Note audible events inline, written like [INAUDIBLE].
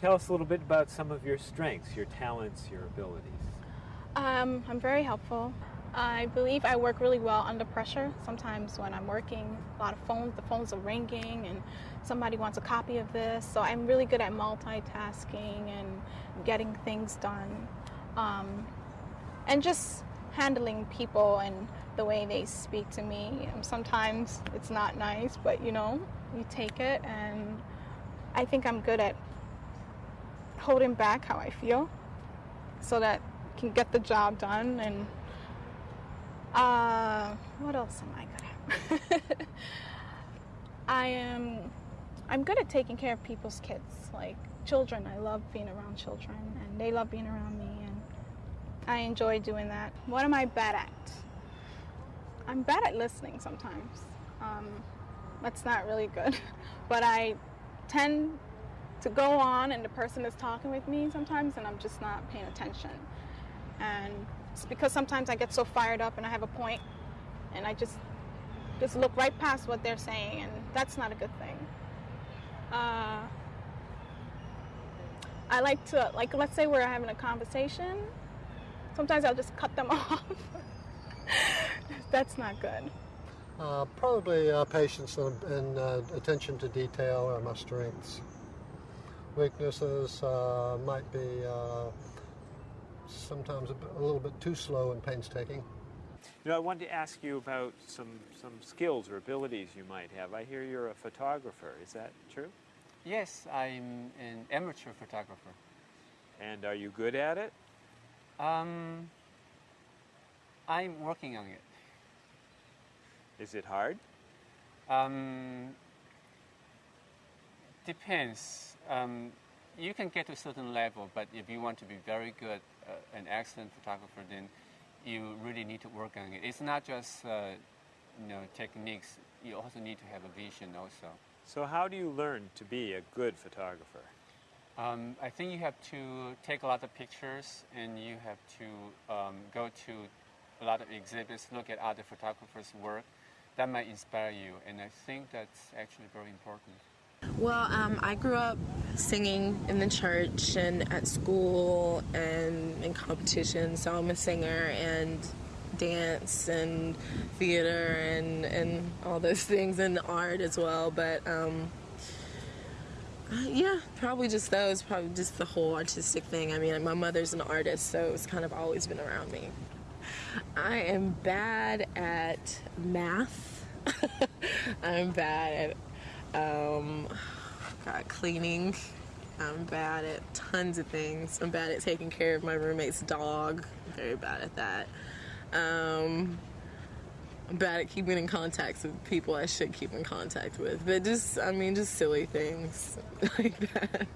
Tell us a little bit about some of your strengths, your talents, your abilities. Um, I'm very helpful. I believe I work really well under pressure. Sometimes when I'm working, a lot of phones, the phones are ringing and somebody wants a copy of this. So I'm really good at multitasking and getting things done. Um, and just handling people and the way they speak to me. Um, sometimes it's not nice, but you know, you take it and I think I'm good at holding back how I feel so that I can get the job done and uh, what else am I good at? [LAUGHS] I am I'm good at taking care of people's kids, like children. I love being around children and they love being around me and I enjoy doing that. What am I bad at? I'm bad at listening sometimes. Um, that's not really good, [LAUGHS] but I tend to go on and the person is talking with me sometimes and I'm just not paying attention. And it's because sometimes I get so fired up and I have a point and I just just look right past what they're saying and that's not a good thing. Uh, I like to, like let's say we're having a conversation, sometimes I'll just cut them [LAUGHS] off. that's not good. Uh, probably uh, patience and, and uh, attention to detail are my strengths. Weaknesses uh, might be uh, sometimes a, a, little bit too slow and painstaking. You know, I wanted to ask you about some, some skills or abilities you might have. I hear you're a photographer. Is that true? Yes, I'm an amateur photographer. And are you good at it? Um, I'm working on it. Is it hard? Um, depends. Um, you can get to a certain level, but if you want to be very good, uh, an excellent photographer, then you really need to work on it. It's not just uh, you know techniques. You also need to have a vision also. So how do you learn to be a good photographer? Um, I think you have to take a lot of pictures and you have to um, go to a lot of exhibits, look at other photographers' work. That might inspire you, and I think that's actually very important. Well, um, I grew up singing in the church and at school and in competitions, so I'm a singer and dance and theater and, and all those things and art as well. But um, uh, yeah, probably just those, probably just the whole artistic thing. I mean, my mother's an artist, so it's kind of always been around me. I am bad at math. [LAUGHS] I'm bad at um, God, cleaning. I'm bad at tons of things. I'm bad at taking care of my roommate's dog. Very bad at that. Um, I'm bad at keeping in contact with people I should keep in contact with. But just, I mean, just silly things [LAUGHS] like that.